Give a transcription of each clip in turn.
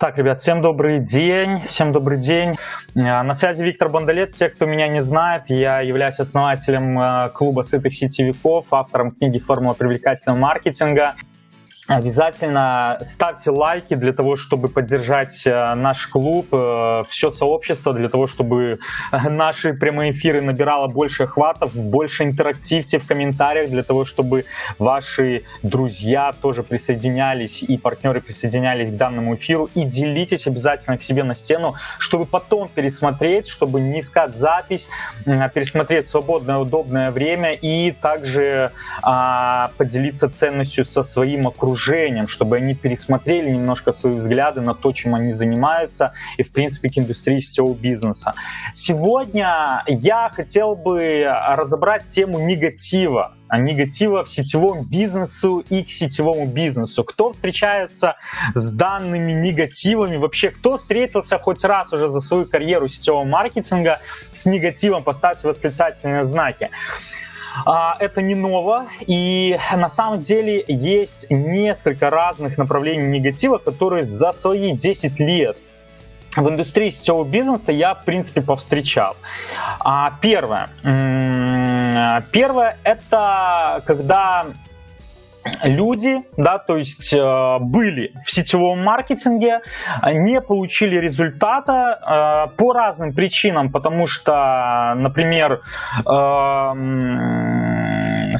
Так, ребят, всем добрый день, всем добрый день. Э, на связи Виктор Бондолет. Те, кто меня не знает, я являюсь основателем э, клуба сытых сетевиков, автором книги «Формула привлекательного маркетинга». Обязательно ставьте лайки для того, чтобы поддержать э, наш клуб, э, все сообщество, для того, чтобы э, наши прямые эфиры набирало больше охватов, больше интерактивьте в комментариях, для того, чтобы ваши друзья тоже присоединялись и партнеры присоединялись к данному эфиру. И делитесь обязательно к себе на стену, чтобы потом пересмотреть, чтобы не искать запись, а пересмотреть свободное, удобное время и также а, поделиться ценностью со своим окружением окружением, чтобы они пересмотрели немножко свои взгляды на то, чем они занимаются и, в принципе, к индустрии сетевого бизнеса. Сегодня я хотел бы разобрать тему негатива, а негатива в сетевом бизнесу и к сетевому бизнесу. Кто встречается с данными негативами? Вообще, кто встретился хоть раз уже за свою карьеру сетевого маркетинга с негативом? Поставьте восклицательные знаки. А, это не ново, и на самом деле есть несколько разных направлений негатива, которые за свои 10 лет в индустрии сетевого бизнеса я, в принципе, повстречал. А, первое. Первое – это когда люди, да, то есть э, были в сетевом маркетинге, не получили результата э, по разным причинам, потому что, например, э,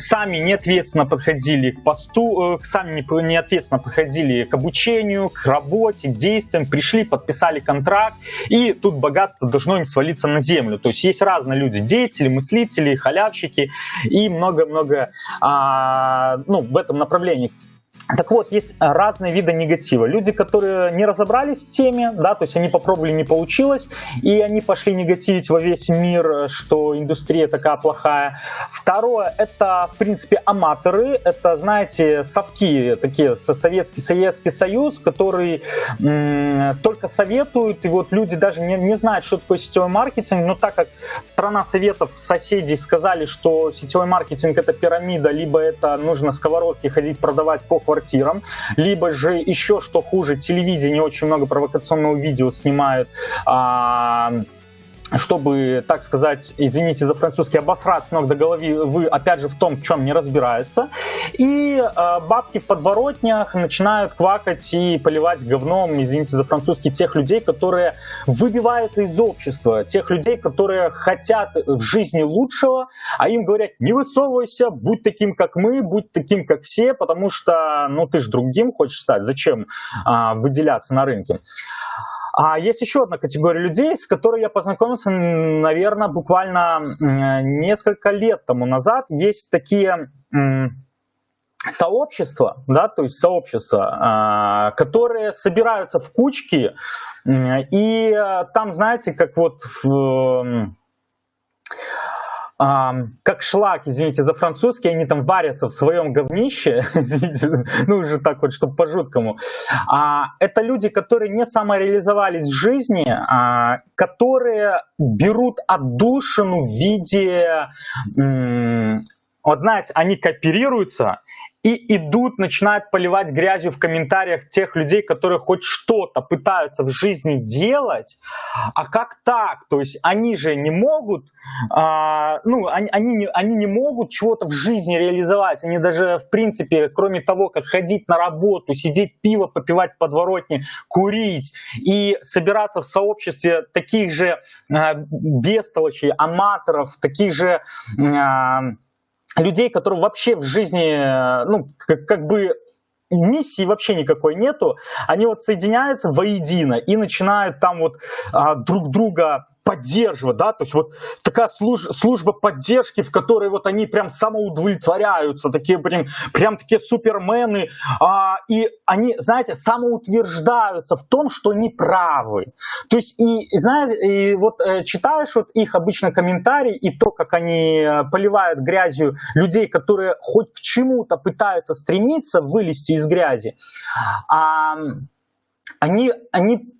сами не ответственно подходили к посту, э, сами не, не ответственно подходили к обучению, к работе, к действиям, пришли, подписали контракт, и тут богатство должно им свалиться на землю. То есть есть разные люди, деятели, мыслители, халявщики и много-много а, ну, в этом направлении. Так вот, есть разные виды негатива. Люди, которые не разобрались в теме, да, то есть они попробовали, не получилось, и они пошли негативить во весь мир, что индустрия такая плохая. Второе, это, в принципе, аматоры, это, знаете, совки, такие, Советский, Советский Союз, который только советуют, и вот люди даже не, не знают, что такое сетевой маркетинг, но так как страна советов, соседей сказали, что сетевой маркетинг это пирамида, либо это нужно сковородки ходить продавать по квартире, квартирам, либо же еще что хуже, телевидение очень много провокационного видео снимают, а, чтобы, так сказать, извините за французский, обосрать с ног до головы, вы, опять же, в том, в чем не разбирается. И э, бабки в подворотнях начинают квакать и поливать говном, извините за французский, тех людей, которые выбиваются из общества, тех людей, которые хотят в жизни лучшего, а им говорят, не высовывайся, будь таким, как мы, будь таким, как все, потому что, ну, ты же другим хочешь стать, зачем э, выделяться на рынке. А есть еще одна категория людей, с которой я познакомился, наверное, буквально несколько лет тому назад. Есть такие сообщества, да, то есть сообщества, а, которые собираются в кучки, и там, знаете, как вот в как шлак, извините за французский, они там варятся в своем говнище, извините, ну уже так вот, чтобы по-жуткому. А, это люди, которые не самореализовались в жизни, а, которые берут отдушину в виде, вот знаете, они кооперируются, и идут, начинают поливать грязью в комментариях тех людей, которые хоть что-то пытаются в жизни делать. А как так? То есть они же не могут, а, ну, они, они, не, они не могут чего-то в жизни реализовать. Они даже, в принципе, кроме того, как ходить на работу, сидеть пиво, попивать в подворотне, курить и собираться в сообществе таких же а, бестолочей, аматоров, таких же... А, людей, которые вообще в жизни, э, ну, как, как бы миссии вообще никакой нету, они вот соединяются воедино и начинают там вот а, друг друга поддерживать, да, то есть вот такая служ, служба поддержки, в которой вот они прям самоудовлетворяются, такие прям, прям такие супермены, а, и они, знаете, самоутверждаются в том, что они правы. То есть и, знаете, и вот э, читаешь вот их обычно комментарии и то, как они э, поливают грязью людей, которые хоть к чему-то пытаются стремиться вылезти из грязи, а, они, они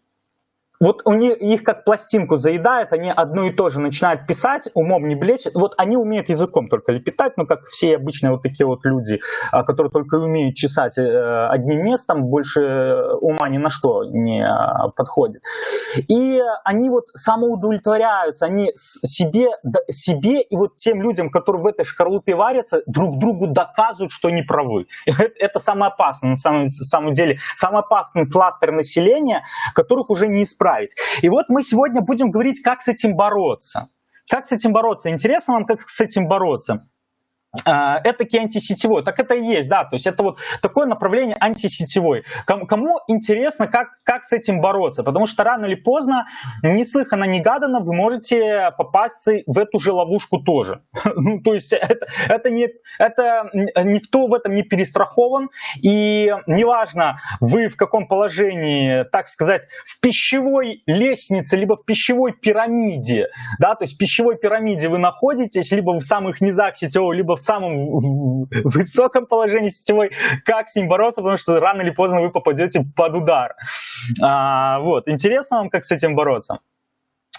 вот у них, их как пластинку заедает, они одно и то же начинают писать, умом не блечь. Вот они умеют языком только лепетать, ну, как все обычные вот такие вот люди, а, которые только умеют чесать э, одним местом, больше ума ни на что не а, подходит. И они вот самоудовлетворяются, они себе, себе и вот тем людям, которые в этой шкарлупе варятся, друг другу доказывают, что они правы. Это самое опасное, на самом, самом деле, самый опасный кластер населения, которых уже не исправить. И вот мы сегодня будем говорить, как с этим бороться. Как с этим бороться? Интересно вам, как с этим бороться? А, этакий антисетевой. Так это и есть, да, то есть это вот такое направление антисетевой. Кому интересно, как, как с этим бороться? Потому что рано или поздно, неслыханно, негаданно, вы можете попасть в эту же ловушку тоже. ну, то есть это, это, не, это никто в этом не перестрахован, и неважно, вы в каком положении, так сказать, в пищевой лестнице, либо в пищевой пирамиде, да, то есть в пищевой пирамиде вы находитесь, либо в самых низах сетевого, либо в самом высоком положении сетевой, как с ним бороться, потому что рано или поздно вы попадете под удар. А, вот, интересно вам, как с этим бороться?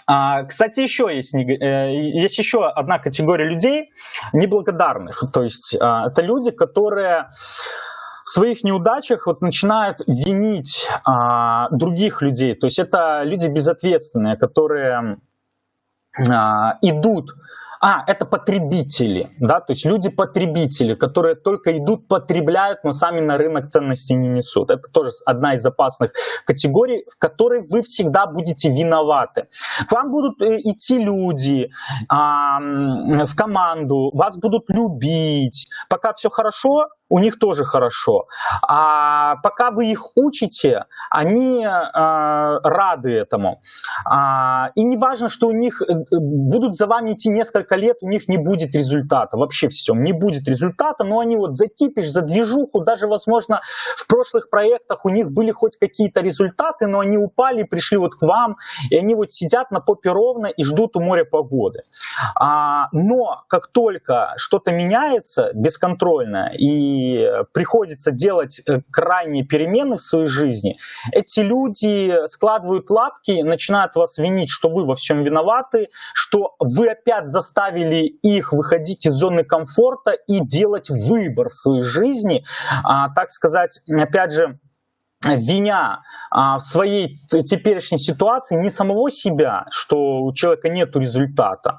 А, кстати, еще есть, э, есть еще одна категория людей неблагодарных. То есть а, это люди, которые в своих неудачах вот начинают винить а, других людей. То есть это люди безответственные, которые а, идут а, это потребители, да, то есть люди-потребители, которые только идут, потребляют, но сами на рынок ценностей не несут. Это тоже одна из опасных категорий, в которой вы всегда будете виноваты. К вам будут э, идти люди а, в команду, вас будут любить. Пока все хорошо, у них тоже хорошо. А пока вы их учите, они а, рады этому. А, и не важно, что у них э, будут за вами идти несколько лет, у них не будет результата. Вообще все, не будет результата, но они вот за кипиш, за движуху, даже, возможно, в прошлых проектах у них были хоть какие-то результаты, но они упали, пришли вот к вам, и они вот сидят на попе ровно и ждут у моря погоды. А, но как только что-то меняется бесконтрольно, и приходится делать э, крайние перемены в своей жизни, эти люди складывают лапки, начинают вас винить, что вы во всем виноваты, что вы опять заставили их выходить из зоны комфорта и делать выбор в своей жизни, а, так сказать, опять же, виня а, в своей теперешней ситуации не самого себя, что у человека нет результата,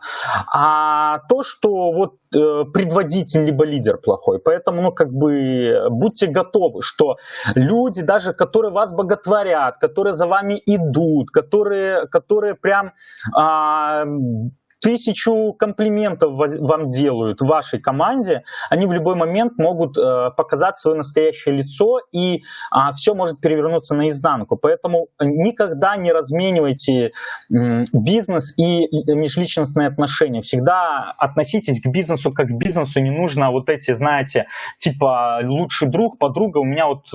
а то, что вот э, предводитель либо лидер плохой. Поэтому, ну, как бы, будьте готовы, что люди, даже которые вас боготворят, которые за вами идут, которые, которые прям а, тысячу комплиментов вам делают в вашей команде, они в любой момент могут э, показать свое настоящее лицо, и а, все может перевернуться наизнанку. Поэтому никогда не разменивайте бизнес и межличностные отношения. Всегда относитесь к бизнесу как к бизнесу, не нужно вот эти, знаете, типа лучший друг, подруга. У меня вот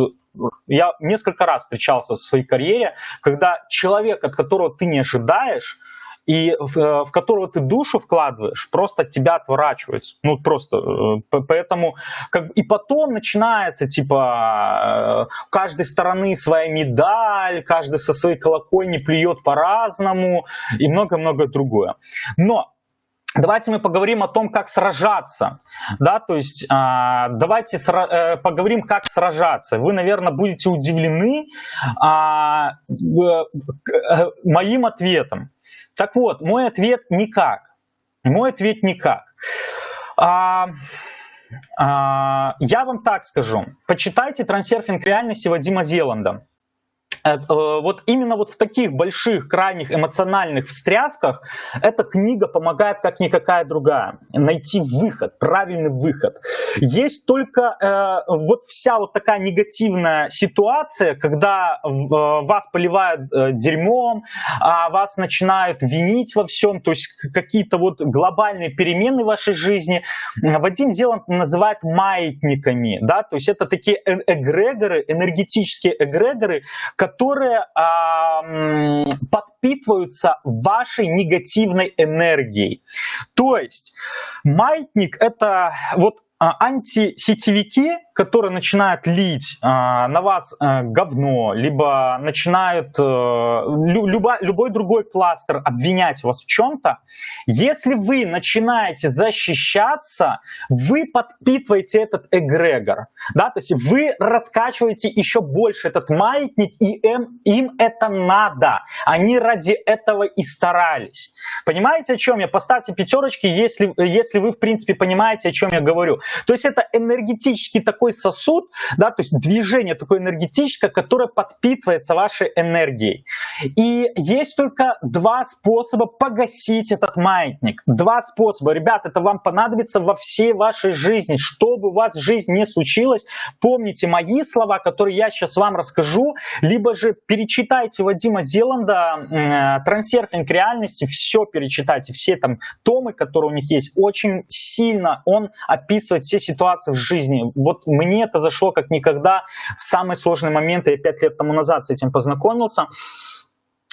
я несколько раз встречался в своей карьере, когда человек, от которого ты не ожидаешь, и в, э, в которого ты душу вкладываешь, просто тебя отворачивается. Ну, просто. Э, поэтому, как, и потом начинается, типа, э, у каждой стороны своя медаль, каждый со своей колокольни плюет по-разному и много-много другое. Но Давайте мы поговорим о том, как сражаться. Да, то есть а, давайте сра- э, поговорим, как сражаться. Вы, наверное, будете удивлены а, э, моим ответом. Так вот, мой ответ никак. Мой ответ никак. А, а, я вам так скажу. Почитайте трансерфинг реальности Вадима Зеланда. Э, э, вот именно вот в таких больших, крайних эмоциональных встрясках эта книга помогает как никакая другая. Найти выход, правильный выход. Есть только э, вот вся вот такая негативная ситуация, когда э, вас поливают э, дерьмом, а вас начинают винить во всем, то есть какие-то вот глобальные перемены в вашей жизни. Вадим Зеланд называет маятниками, да, то есть это такие эгрегоры, энергетические эгрегоры, которые которые а, подпитываются вашей негативной энергией. То есть маятник это вот антисетевики, которые начинают лить а, на вас а, говно, либо начинают а, любо, любой другой кластер обвинять вас в чем-то, если вы начинаете защищаться, вы подпитываете этот эгрегор, да, то есть вы раскачиваете еще больше этот маятник, и им, им это надо, они ради этого и старались. Понимаете, о чем я? Поставьте пятерочки, если, если вы, в принципе, понимаете, о чем я говорю. То есть это энергетический такой сосуд, да, то есть движение такое энергетическое, которое подпитывается вашей энергией. И есть только два способа погасить этот маятник. Два способа. Ребят, это вам понадобится во всей вашей жизни. Что бы у вас в жизни не случилось, помните мои слова, которые я сейчас вам расскажу, либо же перечитайте Вадима Зеланда «Трансерфинг реальности», все перечитайте, все там томы, которые у них есть. Очень сильно он описывает все ситуации в жизни. Вот мне это зашло как никогда в самые сложные моменты. Я пять лет тому назад с этим познакомился.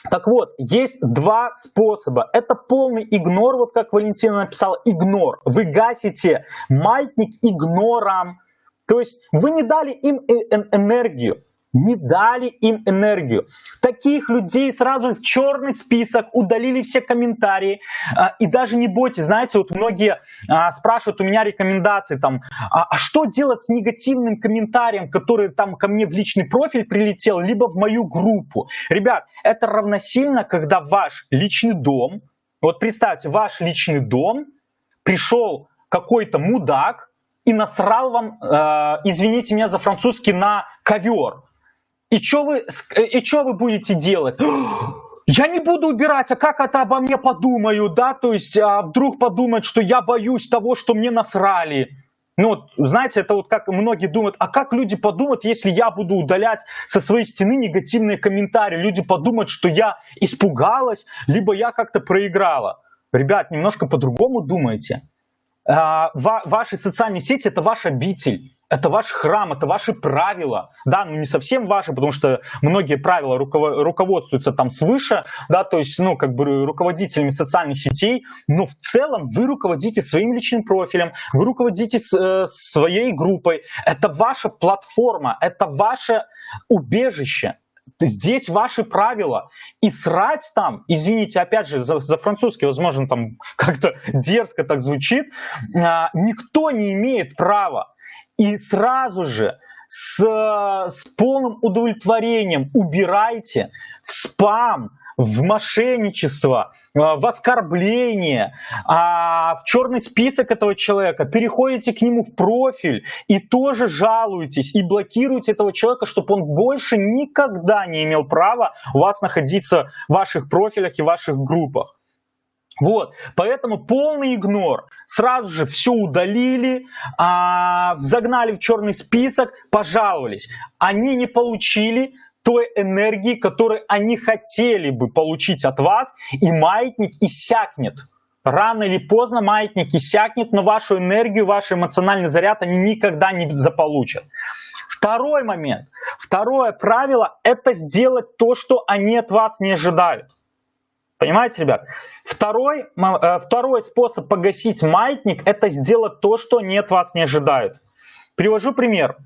Так вот, есть два способа. Это полный игнор, вот как Валентина написала, игнор. Вы гасите маятник игнором. То есть вы не дали им э, энергию не дали им энергию. Таких людей сразу в черный список, удалили все комментарии. А, и даже не бойтесь, знаете, вот многие а, спрашивают у меня рекомендации, там, а, а что делать с негативным комментарием, который там ко мне в личный профиль прилетел, либо в мою группу. Ребят, это равносильно, когда ваш личный дом, вот представьте, ваш личный дом пришел какой-то мудак и насрал вам, э, извините меня за французский, на ковер. И что вы, и что вы будете делать? Я не буду убирать, а как это обо мне подумают, да? То есть а вдруг подумают, что я боюсь того, что мне насрали. Ну, вот, знаете, это вот как многие думают, а как люди подумают, если я буду удалять со своей стены негативные комментарии? Люди подумают, что я испугалась, либо я как-то проиграла. Ребят, немножко по-другому думайте. А, ваши социальные сети – это ваш обитель это ваш храм, это ваши правила, да, ну не совсем ваши, потому что многие правила руковод, руководствуются там свыше, да, то есть, ну, как бы руководителями социальных сетей, но в целом вы руководите своим личным профилем, вы руководите э, своей группой, это ваша платформа, это ваше убежище, здесь ваши правила. И срать там, извините, опять же, за, за французский, возможно, там как-то дерзко так звучит, а, никто не имеет права и сразу же с, с полным удовлетворением убирайте в спам, в мошенничество, э, в оскорбление, а, в черный список этого человека, переходите к нему в профиль и тоже жалуетесь и блокируете этого человека, чтобы он больше никогда не имел права у вас находиться в ваших профилях и ваших группах. Вот, поэтому полный игнор. Сразу же все удалили, а, загнали в черный список, пожаловались. Они не получили той энергии, которую они хотели бы получить от вас, и маятник иссякнет. Рано или поздно маятник иссякнет, но вашу энергию, ваш эмоциональный заряд они никогда не заполучат. Второй момент, второе правило – это сделать то, что они от вас не ожидают. Понимаете, ребят? Второй, э, второй способ погасить маятник – это сделать то, что нет вас не ожидают. Привожу пример.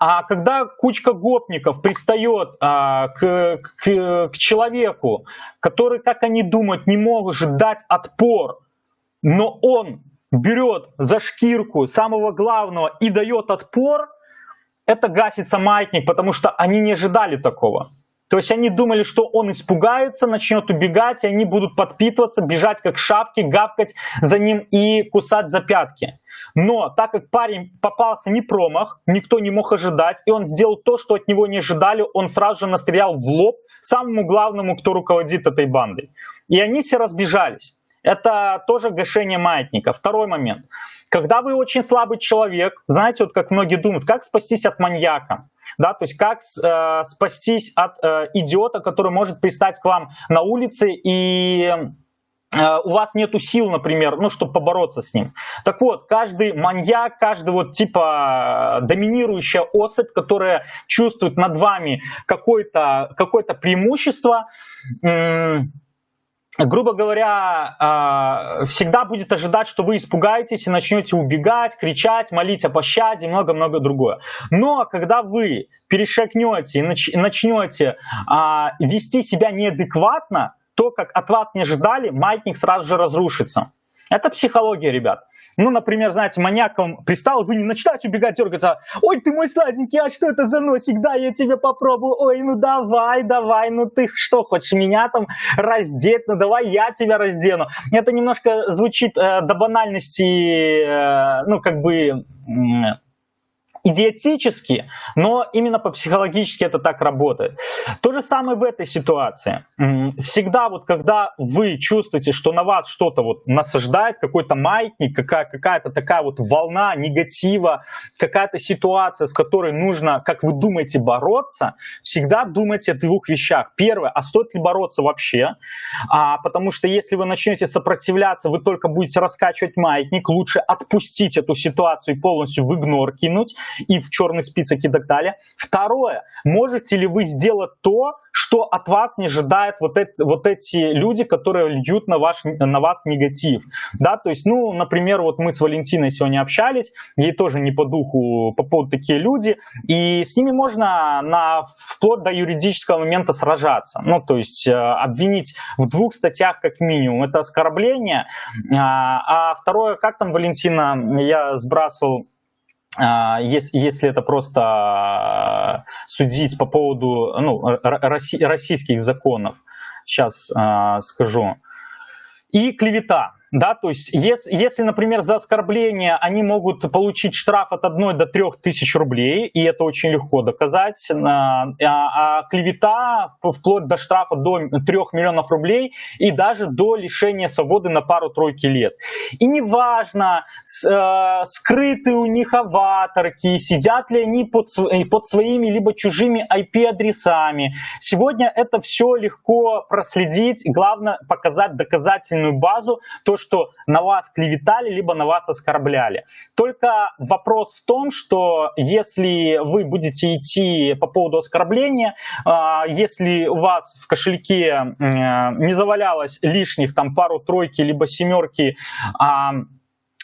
А когда кучка гопников пристает а, к, к, к человеку, который, как они думают, не может дать отпор, но он берет за шкирку самого главного и дает отпор, это гасится маятник, потому что они не ожидали такого. То есть они думали, что он испугается, начнет убегать, и они будут подпитываться, бежать как шавки, гавкать за ним и кусать за пятки. Но так как парень попался не промах, никто не мог ожидать, и он сделал то, что от него не ожидали, он сразу же настрелял в лоб самому главному, кто руководит этой бандой. И они все разбежались. Это тоже гашение маятника. Второй момент. Когда вы очень слабый человек, знаете, вот как многие думают, как спастись от маньяка? Да, то есть как э, спастись от э, идиота, который может пристать к вам на улице и э, у вас нету сил, например, ну, чтобы побороться с ним. Так вот, каждый маньяк, каждый вот типа доминирующая особь, которая чувствует над вами какое-то какое преимущество, грубо говоря, а, всегда будет ожидать, что вы испугаетесь и начнете убегать, кричать, молить о пощаде и много-много другое. Но когда вы перешагнете и начнете а, вести себя неадекватно, то, как от вас не ожидали, маятник сразу же разрушится. Это психология, ребят. Ну, например, знаете, маньяком пристал, вы не начинаете убегать, дергаться. Ой, ты мой сладенький, а что это за носик? Да, я тебе попробую. Ой, ну давай, давай, ну ты что, хочешь меня там раздеть? Ну давай я тебя раздену. Это немножко звучит э, до банальности, э, ну, как бы идиотически, но именно по-психологически это так работает. То же самое в этой ситуации. Всегда вот когда вы чувствуете, что на вас что-то вот насаждает, какой-то маятник, какая- какая-то такая вот волна негатива, какая-то ситуация, с которой нужно, как вы думаете, бороться, всегда думайте о двух вещах. Первое, а стоит ли бороться вообще? А, потому что если вы начнете сопротивляться, вы только будете раскачивать маятник, лучше отпустить эту ситуацию и полностью в игнор кинуть и в черный список и так далее. Второе, можете ли вы сделать то, что от вас не ожидают вот, эти, вот эти люди, которые льют на, ваш, на вас негатив. Да, то есть, ну, например, вот мы с Валентиной сегодня общались, ей тоже не по духу по поводу такие люди, и с ними можно на, вплоть до юридического момента сражаться. Ну, то есть, э, обвинить в двух статьях как минимум. Это оскорбление. А, а второе, как там, Валентина, я сбрасывал если, если это просто а, судить по поводу ну, российских законов, сейчас э, скажу, и клевета. Да, то есть, если, если, например, за оскорбление они могут получить штраф от 1 до 3 тысяч рублей, и это очень легко доказать, а, а, клевета вплоть до штрафа до 3 миллионов рублей и даже до лишения свободы на пару-тройки лет. И неважно, с, э, скрыты у них аватарки, сидят ли они под, под своими либо чужими IP-адресами. Сегодня это все легко проследить, главное показать доказательную базу, то, что на вас клеветали, либо на вас оскорбляли. Только вопрос в том, что если вы будете идти по поводу оскорбления, а, если у вас в кошельке не завалялось лишних там пару-тройки, либо семерки, а,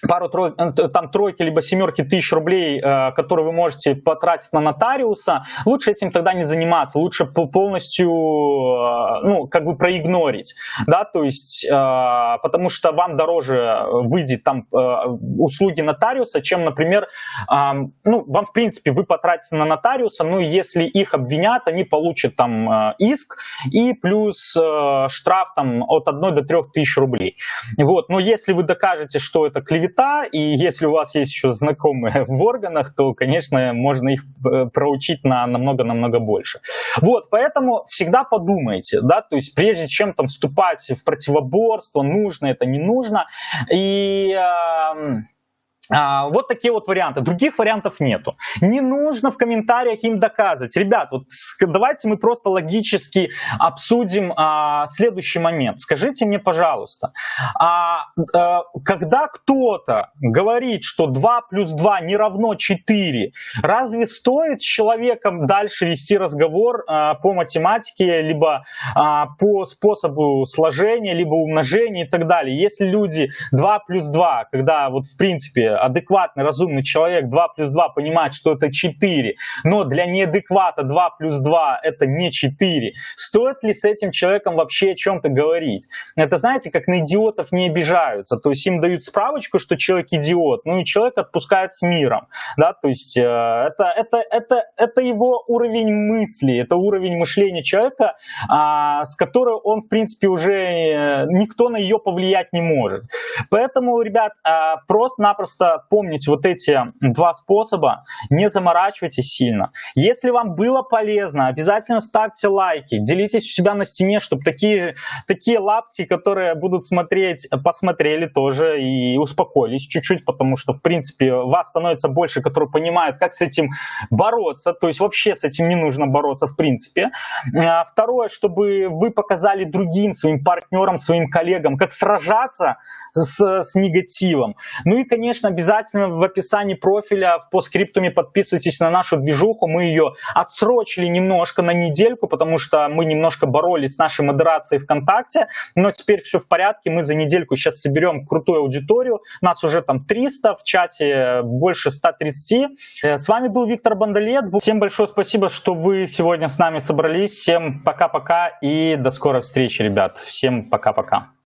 пару э, там тройки либо семерки тысяч рублей, э, которые вы можете потратить на нотариуса, лучше этим тогда не заниматься, лучше полностью, э, ну, как бы проигнорить, да, то есть, потому что вам дороже выйдет там услуги нотариуса, чем, например, ну, вам, в принципе, вы потратите на нотариуса, ну, если их обвинят, они получат там иск и плюс штраф там от 1 до 3 тысяч рублей, вот, но если вы докажете, что это клевета, цвета, и если у вас есть еще знакомые в органах, то, конечно, можно их э, проучить на намного-намного больше. Вот, поэтому всегда подумайте, да, то есть прежде чем там вступать в противоборство, нужно это, не нужно, и... Э, вот такие вот варианты. Других вариантов нету. Не нужно в комментариях им доказывать. Ребят, вот давайте мы просто логически обсудим а, следующий момент. Скажите мне, пожалуйста, а, а, когда кто-то говорит, что 2 плюс 2 не равно 4, разве стоит с человеком дальше вести разговор а, по математике, либо а, по способу сложения, либо умножения и так далее? Если люди 2 плюс 2, когда вот в принципе адекватный, разумный человек 2 плюс 2 понимает, что это 4, но для неадеквата 2 плюс 2 это не 4, стоит ли с этим человеком вообще о чем-то говорить? Это знаете, как на идиотов не обижаются, то есть им дают справочку, что человек идиот, ну и человек отпускает с миром, да, то есть э, это, это, это, это его уровень мысли, это уровень мышления человека, а, с которой он, в принципе, уже э, никто на ее повлиять не может. Поэтому, ребят, а, просто-напросто помнить вот эти два способа, не заморачивайтесь сильно. Если вам было полезно, обязательно ставьте лайки, делитесь у себя на стене, чтобы такие, такие лапти, которые будут смотреть, посмотрели тоже и успокоились чуть-чуть, потому что, в принципе, вас становится больше, которые понимают, как с этим бороться, то есть вообще с этим не нужно бороться, в принципе. А, второе, чтобы вы показали другим своим партнерам, своим коллегам, как сражаться с, с негативом. Ну и, конечно, обязательно в описании профиля в постскриптуме подписывайтесь на нашу движуху. Мы ее отсрочили немножко на недельку, потому что мы немножко боролись с нашей модерацией ВКонтакте, но теперь все в порядке. Мы за недельку сейчас соберем крутую аудиторию. Нас уже там 300, в чате больше 130. Э, с вами был Виктор Бондолет. Всем большое спасибо, что вы сегодня с нами собрались. Всем пока-пока и до скорой встречи, ребят. Всем пока-пока.